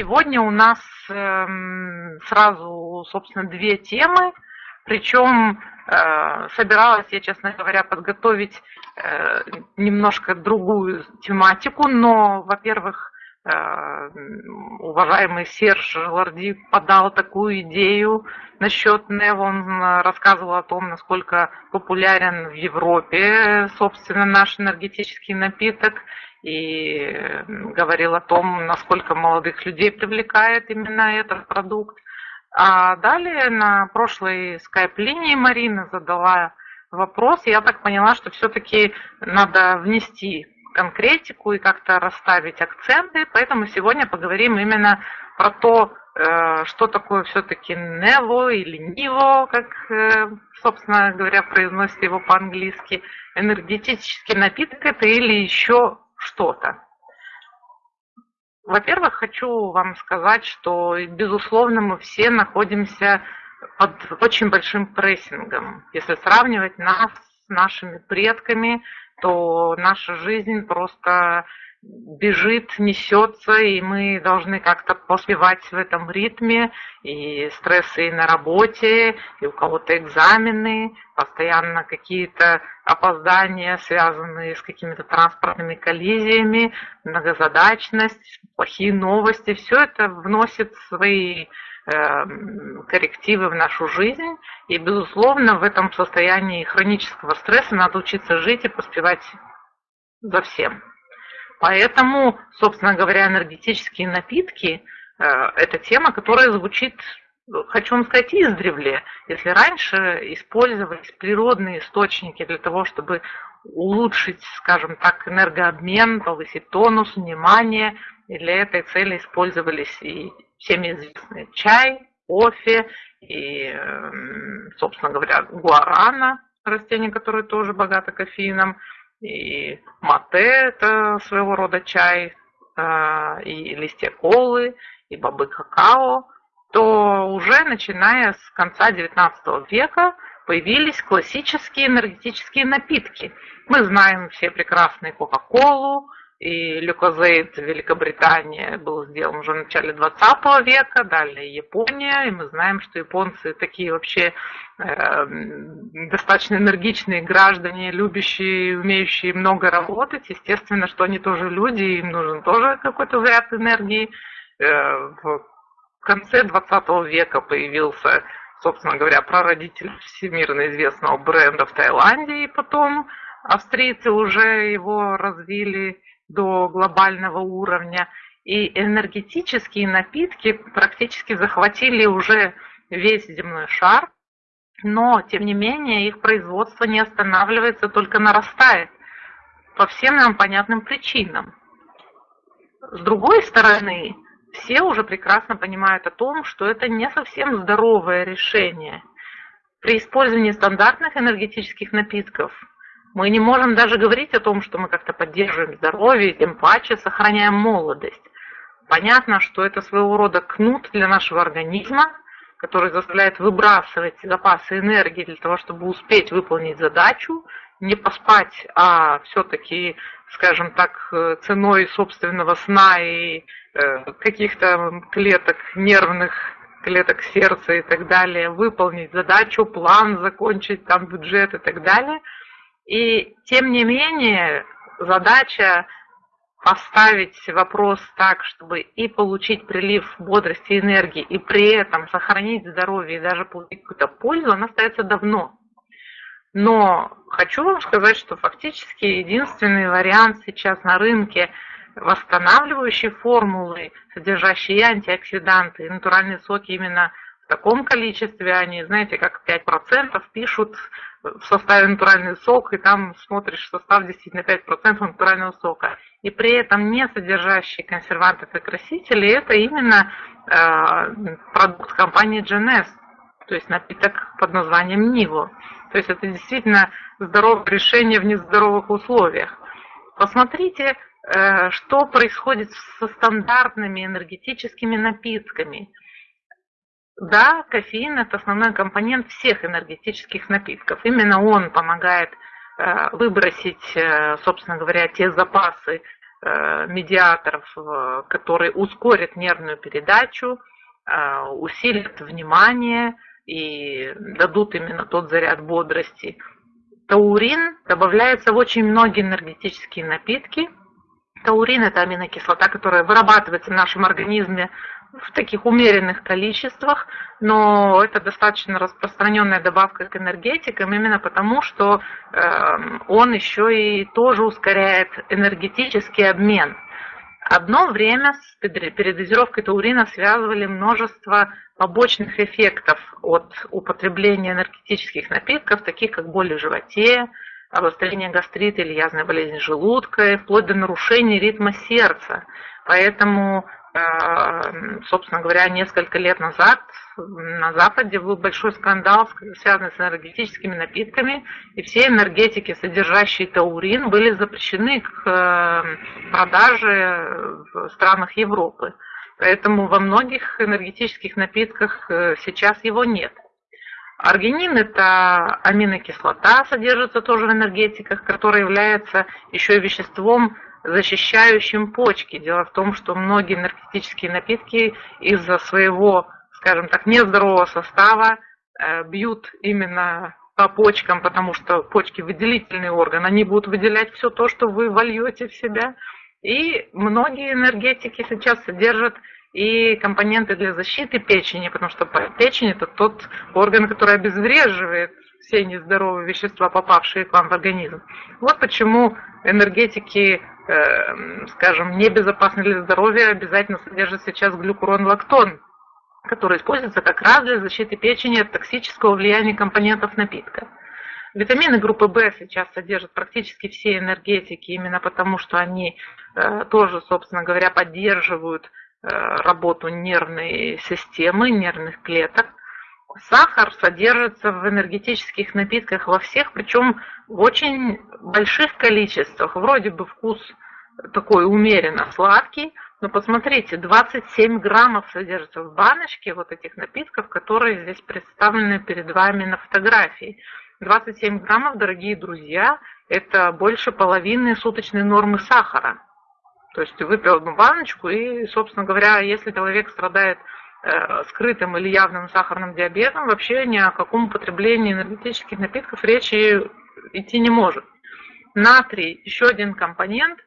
Сегодня у нас эм, сразу, собственно, две темы. Причем э, собиралась я, честно говоря, подготовить э, немножко другую тематику, но, во-первых, э, уважаемый Серж Ларди подал такую идею насчет НЕВ. Он рассказывал о том, насколько популярен в Европе, собственно, наш энергетический напиток и говорил о том, насколько молодых людей привлекает именно этот продукт. А далее на прошлой скайп-линии Марина задала вопрос, я так поняла, что все-таки надо внести конкретику и как-то расставить акценты, поэтому сегодня поговорим именно про то, э, что такое все-таки нево или ниво, как, э, собственно говоря, произносится его по-английски, энергетический напиток это или еще что-то. Во-первых, хочу вам сказать, что, безусловно, мы все находимся под очень большим прессингом. Если сравнивать нас с нашими предками, то наша жизнь просто бежит, несется, и мы должны как-то поспевать в этом ритме, и стрессы и на работе, и у кого-то экзамены, постоянно какие-то опоздания, связанные с какими-то транспортными коллизиями, многозадачность, плохие новости, все это вносит свои э, коррективы в нашу жизнь, и, безусловно, в этом состоянии хронического стресса надо учиться жить и поспевать за всем. Поэтому, собственно говоря, энергетические напитки э, – это тема, которая звучит, хочу вам сказать, издревле. Если раньше использовались природные источники для того, чтобы улучшить, скажем так, энергообмен, повысить тонус, внимание, и для этой цели использовались и всеми известные чай, кофе, и, эм, собственно говоря, гуарана, растение, которое тоже богато кофеином, и мате – это своего рода чай, а, и листья колы, и бобы какао, то уже начиная с конца XIX века появились классические энергетические напитки. Мы знаем все прекрасные Кока-Колу, и люкозейд в Великобритании был сделан уже в начале 20 века, далее Япония, и мы знаем, что японцы такие вообще э, достаточно энергичные граждане, любящие, умеющие много работать. Естественно, что они тоже люди, им нужен тоже какой-то заряд энергии. Э, в конце 20 века появился, собственно говоря, прародитель всемирно известного бренда в Таиланде, и потом австрийцы уже его развили до глобального уровня. И энергетические напитки практически захватили уже весь земной шар, но, тем не менее, их производство не останавливается, только нарастает по всем нам понятным причинам. С другой стороны, все уже прекрасно понимают о том, что это не совсем здоровое решение. При использовании стандартных энергетических напитков мы не можем даже говорить о том, что мы как-то поддерживаем здоровье, тем паче сохраняем молодость. Понятно, что это своего рода кнут для нашего организма, который заставляет выбрасывать запасы энергии для того, чтобы успеть выполнить задачу, не поспать, а все-таки, скажем так, ценой собственного сна и э, каких-то клеток нервных, клеток сердца и так далее, выполнить задачу, план закончить, там бюджет и так далее – и тем не менее задача поставить вопрос так, чтобы и получить прилив бодрости и энергии, и при этом сохранить здоровье и даже получить какую-то пользу, она остается давно. Но хочу вам сказать, что фактически единственный вариант сейчас на рынке восстанавливающей формулы, содержащие антиоксиданты, и натуральные соки именно в таком количестве, они, знаете, как 5% пишут в составе натуральный сок, и там смотришь состав действительно 5% натурального сока. И при этом не содержащие консервантов и красители, это именно э, продукт компании GNS, то есть напиток под названием Ниво. То есть это действительно здоровое решение в нездоровых условиях. Посмотрите, э, что происходит со стандартными энергетическими напитками. Да, кофеин – это основной компонент всех энергетических напитков. Именно он помогает э, выбросить, э, собственно говоря, те запасы э, медиаторов, которые ускорят нервную передачу, усилят внимание и дадут именно тот заряд бодрости. Таурин добавляется в очень многие энергетические напитки. Таурин – это аминокислота, которая вырабатывается в нашем организме в таких умеренных количествах, но это достаточно распространенная добавка к энергетикам, именно потому, что э, он еще и тоже ускоряет энергетический обмен. Одно время с передозировкой таурина связывали множество побочных эффектов от употребления энергетических напитков, таких как боль в животе, обострение гастрита или язвной болезни желудка, вплоть до нарушения ритма сердца. Поэтому собственно говоря, несколько лет назад на Западе был большой скандал, связанный с энергетическими напитками, и все энергетики, содержащие таурин, были запрещены к э, продаже в странах Европы. Поэтому во многих энергетических напитках э, сейчас его нет. Аргинин – это аминокислота, содержится тоже в энергетиках, которая является еще и веществом, защищающим почки. Дело в том, что многие наркотические напитки из-за своего, скажем так, нездорового состава э, бьют именно по почкам, потому что почки выделительный орган, они будут выделять все то, что вы вольете в себя. И многие энергетики сейчас содержат и компоненты для защиты печени, потому что печень это тот орган, который обезвреживает все нездоровые вещества, попавшие к вам в организм. Вот почему энергетики Эм, скажем, небезопасны для здоровья, обязательно содержит сейчас глюкурон-лактон, который используется как раз для защиты печени от токсического влияния компонентов напитка. Витамины группы В сейчас содержат практически все энергетики, именно потому что они э, тоже, собственно говоря, поддерживают э, работу нервной системы, нервных клеток. Сахар содержится в энергетических напитках во всех, причем в очень больших количествах. Вроде бы вкус такой умеренно сладкий, но посмотрите, 27 граммов содержится в баночке вот этих напитков, которые здесь представлены перед вами на фотографии. 27 граммов, дорогие друзья, это больше половины суточной нормы сахара. То есть выпил одну баночку и, собственно говоря, если человек страдает Э, скрытым или явным сахарным диабетом, вообще ни о каком употреблении энергетических напитков речи идти не может. Натрий – еще один компонент,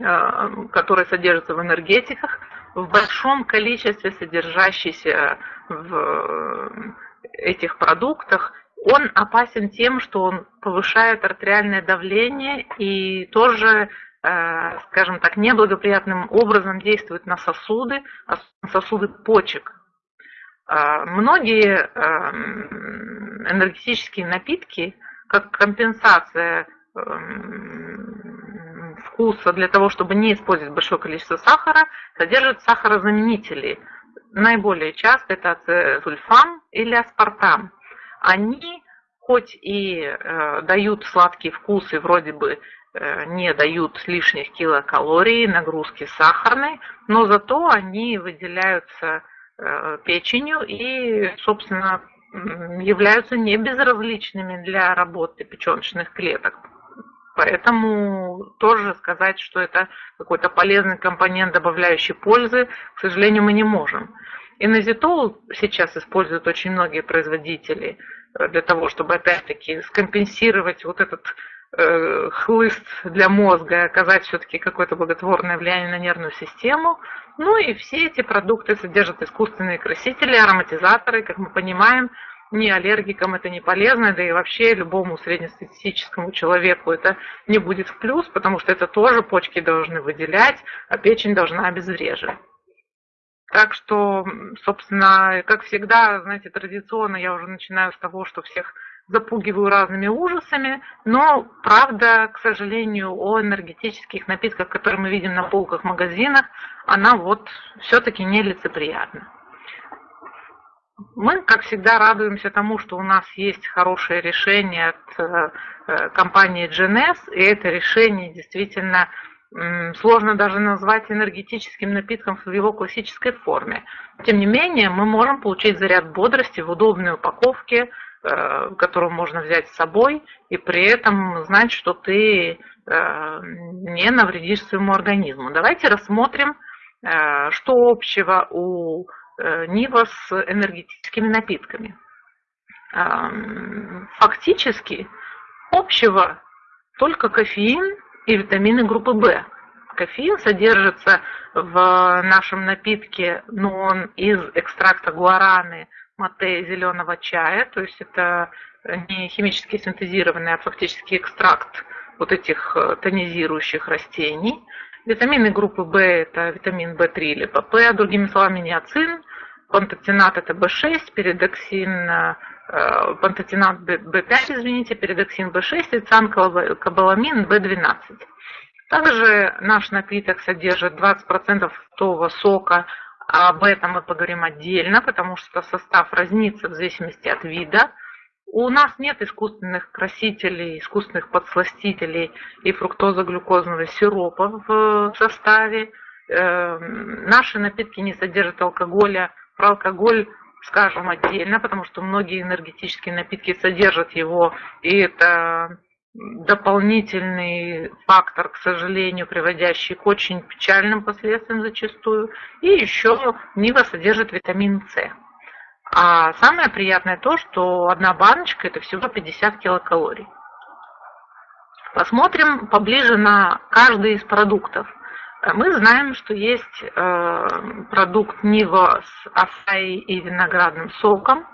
э, который содержится в энергетиках, в большом количестве содержащийся в этих продуктах, он опасен тем, что он повышает артериальное давление и тоже Э, скажем так, неблагоприятным образом действует на сосуды, на сосуды почек. Э, многие эм, энергетические напитки, как компенсация эм, вкуса для того, чтобы не использовать большое количество сахара, содержат сахарозаменители. Наиболее часто это ацетульфам или аспартам. Они хоть и э, дают сладкий вкус и вроде бы Э, не дают лишних килокалорий, нагрузки сахарной, но зато они выделяются э, печенью и, собственно, являются не безразличными для работы печеночных клеток. Поэтому тоже сказать, что это какой-то полезный компонент, добавляющий пользы, к сожалению, мы не можем. Инозитол сейчас используют очень многие производители э, для того, чтобы опять-таки скомпенсировать вот этот Э, хлыст для мозга, оказать все-таки какое-то благотворное влияние на нервную систему. Ну и все эти продукты содержат искусственные красители, ароматизаторы, как мы понимаем, ни аллергикам это не полезно, да и вообще любому среднестатистическому человеку это не будет в плюс, потому что это тоже почки должны выделять, а печень должна обезвреживать. Так что, собственно, как всегда, знаете, традиционно я уже начинаю с того, что всех запугиваю разными ужасами, но правда, к сожалению, о энергетических напитках, которые мы видим на полках магазинах, она вот все-таки нелицеприятна. Мы, как всегда, радуемся тому, что у нас есть хорошее решение от э, э компании GNS, и это решение действительно сложно даже назвать энергетическим напитком в его классической форме. Тем не менее, мы можем получить заряд бодрости в удобной упаковке, которую можно взять с собой, и при этом знать, что ты не навредишь своему организму. Давайте рассмотрим, что общего у Нива с энергетическими напитками. Фактически общего только кофеин и витамины группы В. Кофеин содержится в нашем напитке, но он из экстракта гуараны, мате зеленого чая, то есть это не химически синтезированный, а фактически экстракт вот этих э, тонизирующих растений. Витамины группы В это витамин В3 или ПП, другими словами ниацин, пантотенат это В6, передоксин, э, пантотенат В5, извините, передоксин В6 и цанкобаламин В12. Также наш напиток содержит 20% фруктового сока, об этом мы поговорим отдельно, потому что состав разнится в зависимости от вида. У нас нет искусственных красителей, искусственных подсластителей и фруктоза-глюкозного сиропа в составе. Эм, наши напитки не содержат алкоголя. Про алкоголь скажем отдельно, потому что многие энергетические напитки содержат его, и это дополнительный фактор, к сожалению, приводящий к очень печальным последствиям зачастую. И еще Нива содержит витамин С. А самое приятное то, что одна баночка это всего 50 килокалорий. Посмотрим поближе на каждый из продуктов. Мы знаем, что есть э, продукт Нива с асаи и виноградным соком.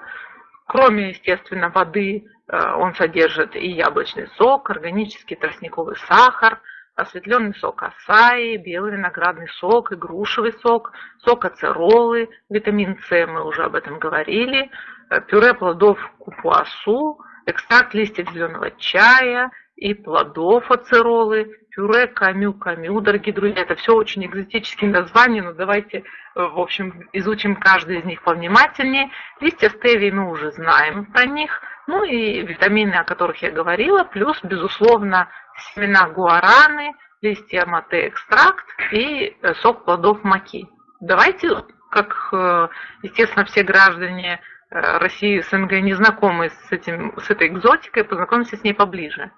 Кроме, естественно, воды, Э, он содержит и яблочный сок, органический тростниковый сахар, осветленный сок асаи, белый виноградный сок и грушевый сок, сок ацеролы, витамин С, мы уже об этом говорили, э, пюре плодов купуасу, экстракт листьев зеленого чая и плодов ацеролы, пюре камю-камю, дорогие друзья. Это все очень экзотические названия, но давайте, э, в общем, изучим каждый из них повнимательнее. Листья стевии мы уже знаем про них. Ну и витамины, о которых я говорила, плюс, безусловно, семена гуараны, листья мате экстракт и э, сок плодов маки. Давайте, как, э, естественно, все граждане России СНГ не знакомы с, этим, с этой экзотикой, познакомимся с ней поближе.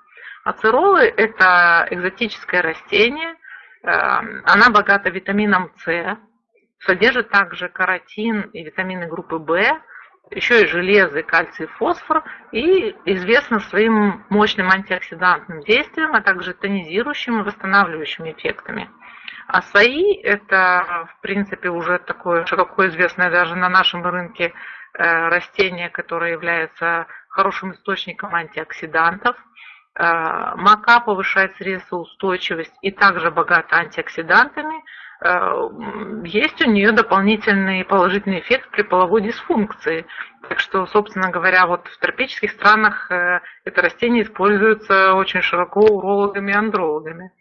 Ацеролы – это экзотическое растение, она богата витамином С, содержит также каротин и витамины группы В, еще и железо, кальций, фосфор, и известно своим мощным антиоксидантным действием, а также тонизирующим и восстанавливающими эффектами. Асаи – это, в принципе, уже такое широко известное даже на нашем рынке э, растение, которое является хорошим источником антиоксидантов. Э, мака повышает стрессоустойчивость и также богата антиоксидантами – Э, есть у нее дополнительный положительный эффект при половой дисфункции. Так что, собственно говоря, вот в тропических странах э, это растение используется очень широко урологами и андрологами.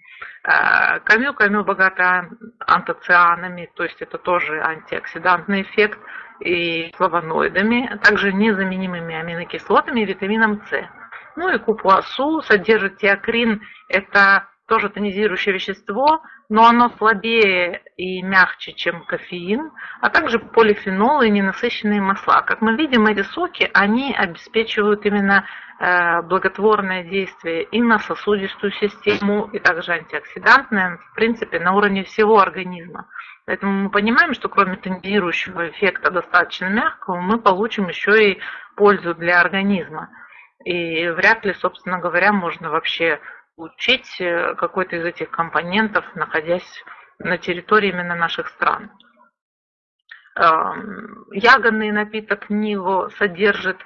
Камю, камю богата антоцианами, то есть это тоже антиоксидантный эффект, и флавоноидами, а также незаменимыми аминокислотами и витамином С. Ну и купуасу содержит теокрин, это тоже тонизирующее вещество, но оно слабее и мягче, чем кофеин, а также полифенолы и ненасыщенные масла. Как мы видим, эти соки, они обеспечивают именно э, благотворное действие и на сосудистую систему, и также антиоксидантное, в принципе, на уровне всего организма. Поэтому мы понимаем, что кроме тонизирующего эффекта достаточно мягкого, мы получим еще и пользу для организма. И вряд ли, собственно говоря, можно вообще получить э, какой-то из этих компонентов, находясь на территории именно наших стран. Ягодный напиток Ниво содержит,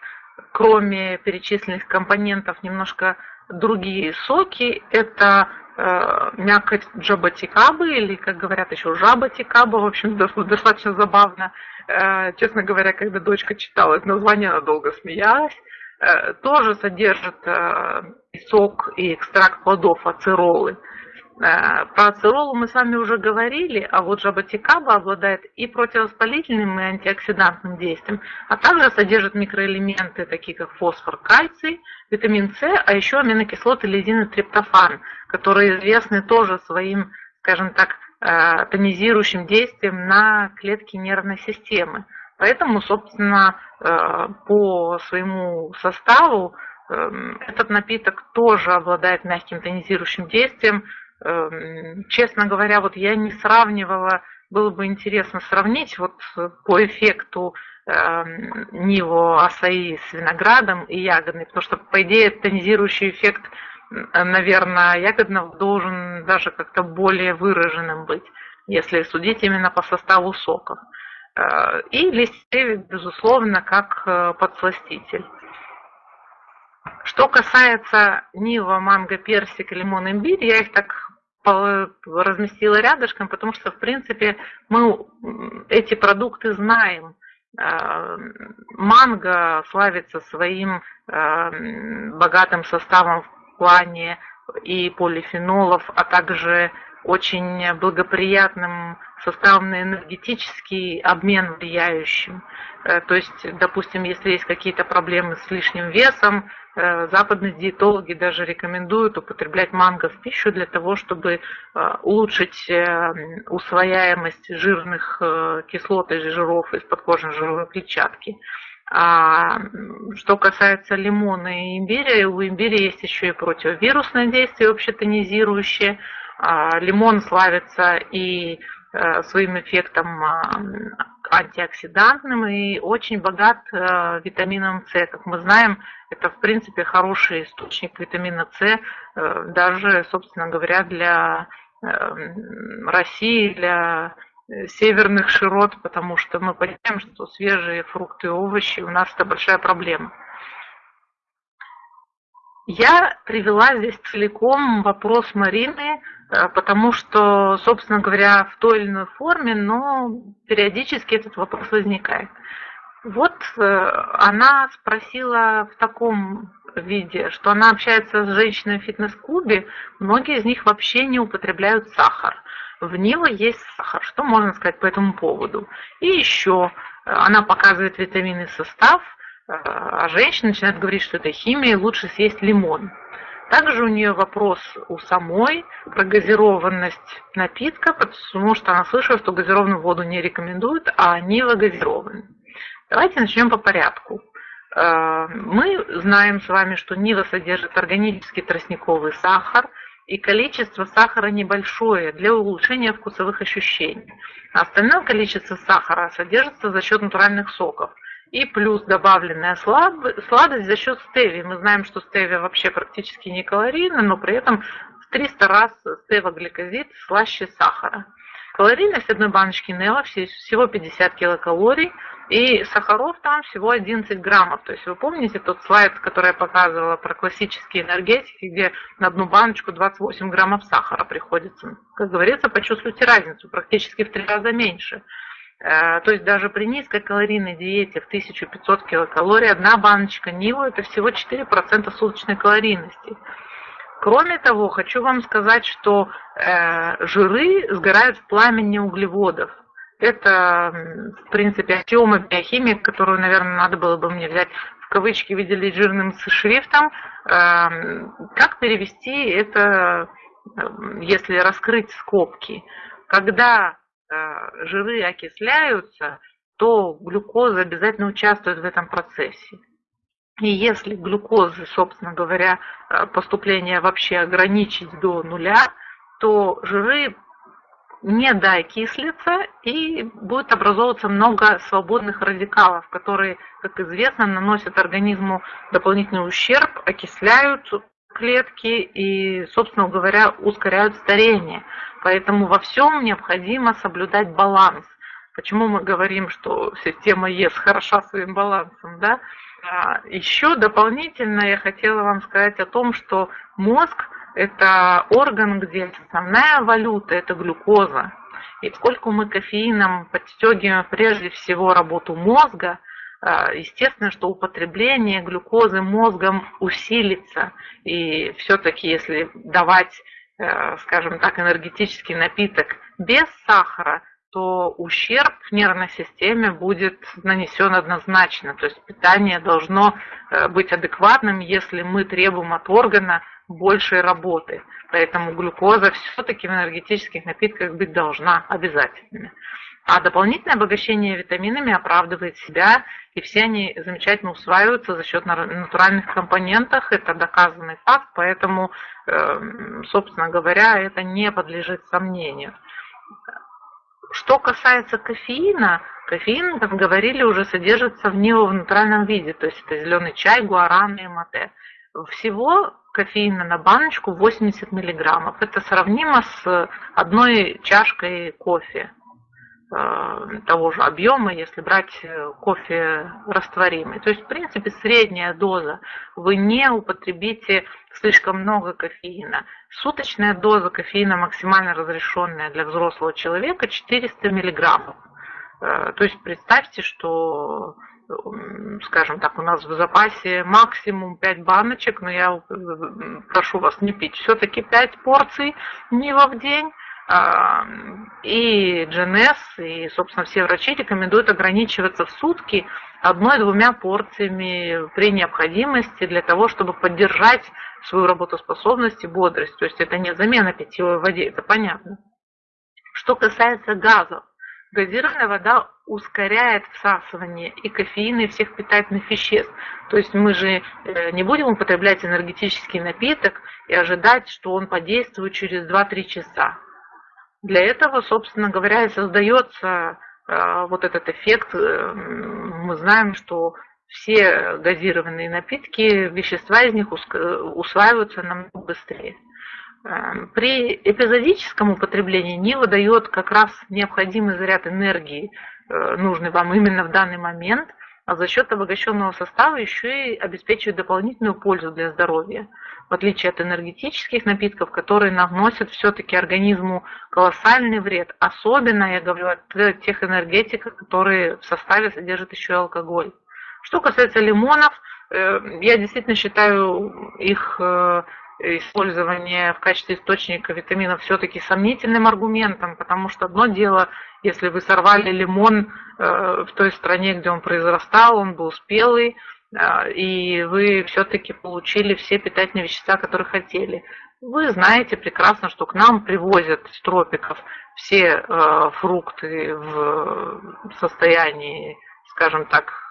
кроме перечисленных компонентов, немножко другие соки. Это э, мякоть джабатикабы, или, как говорят еще, жабатикаба, в общем, достаточно забавно. Э, честно говоря, когда дочка читала это название, она долго смеялась. Э, тоже содержит э, сок и экстракт плодов ацеролы. Э, про ацеролу мы с вами уже говорили, а вот жаботикаба обладает и противовоспалительным, и антиоксидантным действием, а также содержит микроэлементы, такие как фосфор, кальций, витамин С, а еще аминокислоты лизин и триптофан, которые известны тоже своим, скажем так, тонизирующим действием на клетки нервной системы. Поэтому, собственно, э, по своему составу эм, этот напиток тоже обладает мягким тонизирующим действием. Эм, честно говоря, вот я не сравнивала, было бы интересно сравнить вот по эффекту эм, Ниво Асаи с виноградом и ягодный, потому что, по идее, тонизирующий эффект, наверное, ягодного должен даже как-то более выраженным быть, если судить именно по составу соков. Э, и листевик, безусловно, как э, подсластитель. Что касается Нива, манго, персик, лимон, имбирь, я их так разместила рядышком, потому что, в принципе, мы эти продукты знаем. Э, манго славится своим богатым составом в плане и полифенолов, а также очень благоприятным составом на энергетический обмен влияющим. Э, то есть, допустим, если есть какие-то проблемы с лишним весом, э, западные диетологи даже рекомендуют употреблять манго в пищу для того, чтобы э, улучшить усвояемость жирных кислот и жиров из подкожной жировой клетчатки. А что касается лимона и имбиря, у имбиря есть еще и противовирусное действие, общетонизирующее, лимон славится и э, своим эффектом а, антиоксидантным и очень богат э, витамином С. Как мы знаем, это в принципе хороший источник витамина С, э, даже, собственно говоря, для России, для северных широт, потому что мы понимаем, что свежие фрукты и овощи у нас это большая проблема. Я привела здесь целиком вопрос Марины потому что, собственно говоря, в той или иной форме, но периодически этот вопрос возникает. Вот э, она спросила в таком виде, что она общается с женщиной в фитнес-клубе, многие из них вообще не употребляют сахар. В него есть сахар. Что можно сказать по этому поводу? И еще э, она показывает витаминный состав, а женщина начинает говорить, что это химия, лучше съесть лимон. Также у нее вопрос у самой про газированность напитка, потому что она слышала, что газированную воду не рекомендуют, а Нива газированы. Давайте начнем по порядку. Э, мы знаем с вами, что Нива содержит органический тростниковый сахар, и количество сахара небольшое для улучшения вкусовых ощущений. Остальное количество сахара содержится за счет натуральных соков – и плюс добавленная сладость за счет стевии. Мы знаем, что стевия вообще практически не калорийна, но при этом в 300 раз стевогликозид слаще сахара. Калорийность одной баночки Нелла всего 50 килокалорий, и сахаров там всего 11 граммов. То есть вы помните тот слайд, который я показывала про классические энергетики, где на одну баночку 28 граммов сахара приходится. Как говорится, почувствуйте разницу, практически в три раза меньше. Э, то есть даже при низкокалорийной диете в 1500 килокалорий одна баночка Ниву это всего 4% суточной калорийности. Кроме того, хочу вам сказать, что э, жиры сгорают в пламени углеводов. Это, в принципе, аксиома биохимии, которую, наверное, надо было бы мне взять в кавычки, выделить жирным шрифтом. Э, как перевести это, если раскрыть скобки? Когда жиры окисляются, то глюкоза обязательно участвует в этом процессе. И если глюкозы, собственно говоря, э, поступление вообще ограничить до нуля, то жиры не докислятся и будет образовываться много свободных радикалов, которые, как известно, наносят организму дополнительный ущерб, окисляют клетки и, собственно говоря, ускоряют старение. Поэтому во всем необходимо соблюдать баланс. Почему мы говорим, что система ЕС хороша своим балансом, да? А, Еще дополнительно я хотела вам сказать о том, что мозг – это орган, где основная валюта – это глюкоза. И поскольку мы кофеином подстегиваем прежде всего работу мозга – естественно, что употребление глюкозы мозгом усилится. И все-таки, если давать, э, скажем так, энергетический напиток без сахара, то ущерб нервной системе будет нанесен однозначно. То есть питание должно э, быть адекватным, если мы требуем от органа большей работы. Поэтому глюкоза все-таки в энергетических напитках быть должна обязательно. А дополнительное обогащение витаминами оправдывает себя, и все они замечательно усваиваются за счет натуральных компонентов. Это доказанный факт, поэтому, эм, собственно говоря, это не подлежит сомнению. Что касается кофеина, кофеин, как говорили, уже содержится в него в натуральном виде, то есть это зеленый чай, гуаран и мате. Всего кофеина на баночку 80 миллиграммов. Это сравнимо с одной чашкой кофе. Э, того же объема, если брать э, кофе растворимый. То есть, в принципе, средняя доза. Вы не употребите слишком много кофеина. Суточная доза кофеина максимально разрешенная для взрослого человека 400 миллиграммов. Э, то есть представьте, что скажем так, у нас в запасе максимум 5 баночек, но я прошу вас не пить все-таки 5 порций Нива в день, и GNS, и, собственно, все врачи рекомендуют ограничиваться в сутки одной-двумя порциями при необходимости для того, чтобы поддержать свою работоспособность и бодрость. То есть это не замена питьевой воде, это понятно. Что касается газов, газированная вода ускоряет всасывание и кофеина, и всех питательных веществ. То есть мы же э, не будем употреблять энергетический напиток и ожидать, что он подействует через 2-3 часа. Для этого, собственно говоря, и создается э, вот этот эффект. Э, мы знаем, что все газированные напитки, вещества из них усваиваются намного быстрее. Э, при эпизодическом употреблении Нива дает как раз необходимый заряд энергии, нужный вам именно в данный момент, а за счет обогащенного состава еще и обеспечивает дополнительную пользу для здоровья в отличие от энергетических напитков, которые наносят все-таки организму колоссальный вред. Особенно я говорю о тех энергетиках, которые в составе содержат еще и алкоголь. Что касается лимонов, э, я действительно считаю их э, использование в качестве источника витаминов все-таки сомнительным аргументом, потому что одно дело, если вы сорвали лимон э, в той стране, где он произрастал, он был спелый, а, и вы все-таки получили все питательные вещества, которые хотели. Вы знаете прекрасно, что к нам привозят из тропиков все э, фрукты в состоянии, скажем так,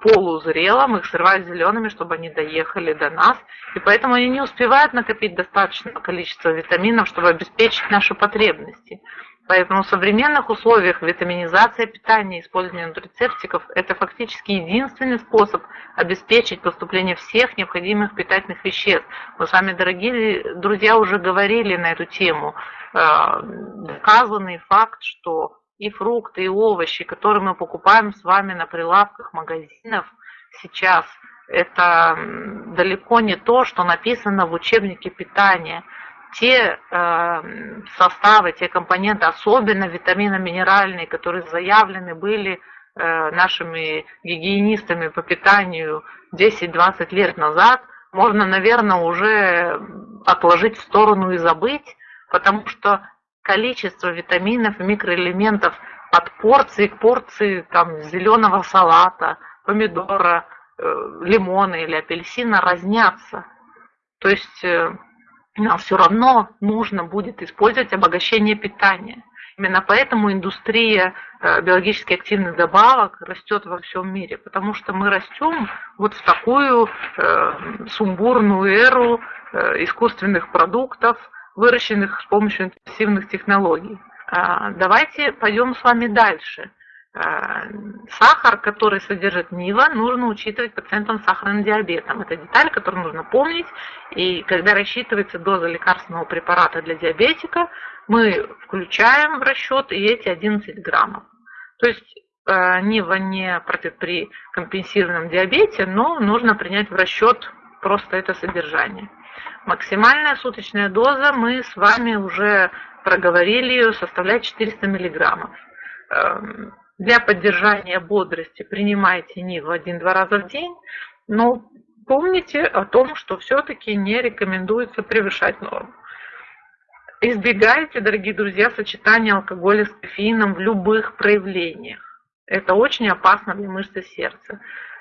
полузрелом, их срывают зелеными, чтобы они доехали до нас, и поэтому они не успевают накопить достаточное количество витаминов, чтобы обеспечить наши потребности. Поэтому в современных условиях витаминизация питания, использование нутрицептиков – это фактически единственный способ обеспечить поступление всех необходимых питательных веществ. Мы с вами, дорогие друзья, уже говорили на эту тему. Э, доказанный факт, что и фрукты, и овощи, которые мы покупаем с вами на прилавках магазинов сейчас, это далеко не то, что написано в учебнике питания – те э, составы, те компоненты, особенно витаминно-минеральные, которые заявлены были э, нашими гигиенистами по питанию 10-20 лет назад, можно, наверное, уже отложить в сторону и забыть, потому что количество витаминов микроэлементов от порции к порции там, зеленого салата, помидора, э, лимона или апельсина разнятся. То есть э, нам все равно нужно будет использовать обогащение питания. Именно поэтому индустрия э, биологически активных добавок растет во всем мире, потому что мы растем вот в такую э, сумбурную эру э, искусственных продуктов, выращенных с помощью интенсивных технологий. А, давайте пойдем с вами дальше. Э, сахар, который содержит НИВА, нужно учитывать пациентам с сахарным диабетом. Это деталь, которую нужно помнить. И когда рассчитывается доза лекарственного препарата для диабетика, мы включаем в расчет и эти 11 граммов. То есть э, НИВА не против при компенсированном диабете, но нужно принять в расчет просто это содержание. Максимальная суточная доза, мы с вами уже проговорили ее, составляет 400 миллиграммов эм, для поддержания бодрости принимайте НИВ один-два раза в день, но помните о том, что все-таки не рекомендуется превышать норму. Избегайте, дорогие друзья, сочетания алкоголя с кофеином в любых проявлениях. Это очень опасно для мышцы сердца.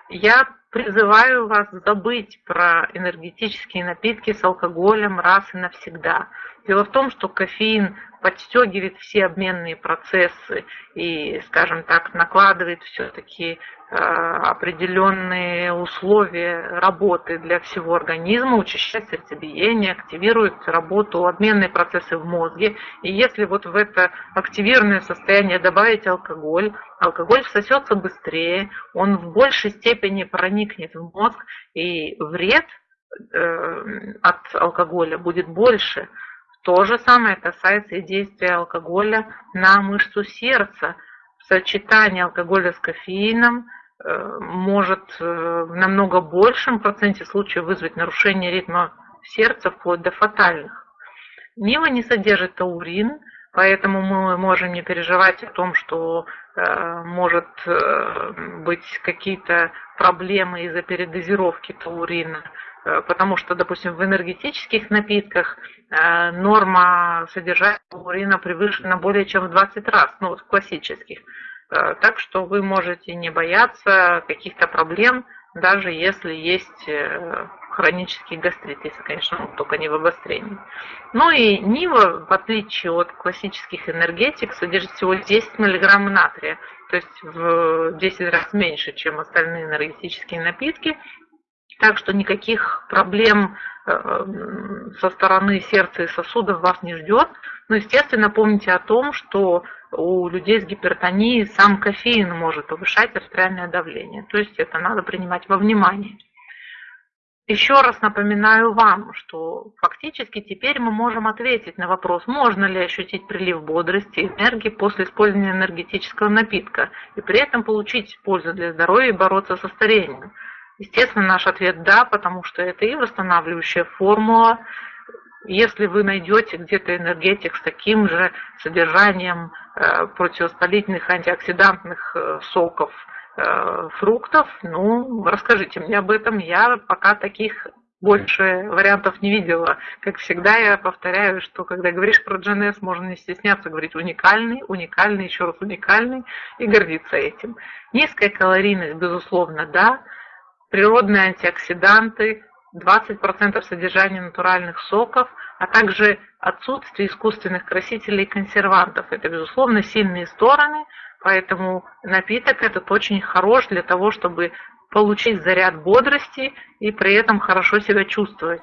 Я призываю вас забыть про энергетические напитки с алкоголем раз и навсегда. Дело в том, что кофеин подстегивает все обменные процессы и, скажем так, накладывает все-таки э, определенные условия работы для всего организма, учащает сердцебиение, активирует работу, обменные процессы в мозге. И если вот в это активированное состояние добавить алкоголь, алкоголь всосется быстрее, он в большей степени проникнет в мозг, и вред э, от алкоголя будет больше. То же самое касается и действия алкоголя на мышцу сердца. Сочетание алкоголя с кофеином э, может э, в намного большем проценте случаев вызвать нарушение ритма сердца вплоть до фатальных. Нива не содержит таурин, поэтому мы можем не переживать о том, что э, может быть какие-то проблемы из-за передозировки таурина. Э, потому что, допустим, в энергетических напитках э, норма содержания урина превышена более чем в 20 раз, ну вот в классических. Э, так что вы можете не бояться каких-то проблем, даже если есть хронический гастрит, если, конечно, только не в обострении. Ну и Нива, в отличие от классических энергетик, содержит всего 10 мг натрия, то есть в 10 раз меньше, чем остальные энергетические напитки, так что никаких проблем э, со стороны сердца и сосудов вас не ждет. Но, естественно, помните о том, что у людей с гипертонией сам кофеин может повышать артериальное давление. То есть это надо принимать во внимание. Еще раз напоминаю вам, что фактически теперь мы можем ответить на вопрос, можно ли ощутить прилив бодрости и энергии после использования энергетического напитка и при этом получить пользу для здоровья и бороться со старением. Естественно, наш ответ «да», потому что это и восстанавливающая формула. Если вы найдете где-то энергетик с таким же содержанием э, противовоспалительных антиоксидантных э, соков, фруктов, ну, расскажите мне об этом. Я пока таких больше вариантов не видела. Как всегда я повторяю, что когда говоришь про GNS, можно не стесняться говорить уникальный, уникальный, еще раз уникальный и гордиться этим. Низкая калорийность, безусловно, да, природные антиоксиданты, 20% содержания натуральных соков, а также отсутствие искусственных красителей и консервантов. Это, безусловно, сильные стороны, поэтому напиток этот очень хорош для того, чтобы получить заряд бодрости и при этом хорошо себя чувствовать.